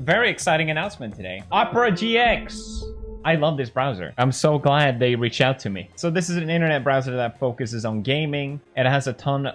Very exciting announcement today. Opera GX. I love this browser. I'm so glad they reached out to me. So this is an internet browser that focuses on gaming. It has a ton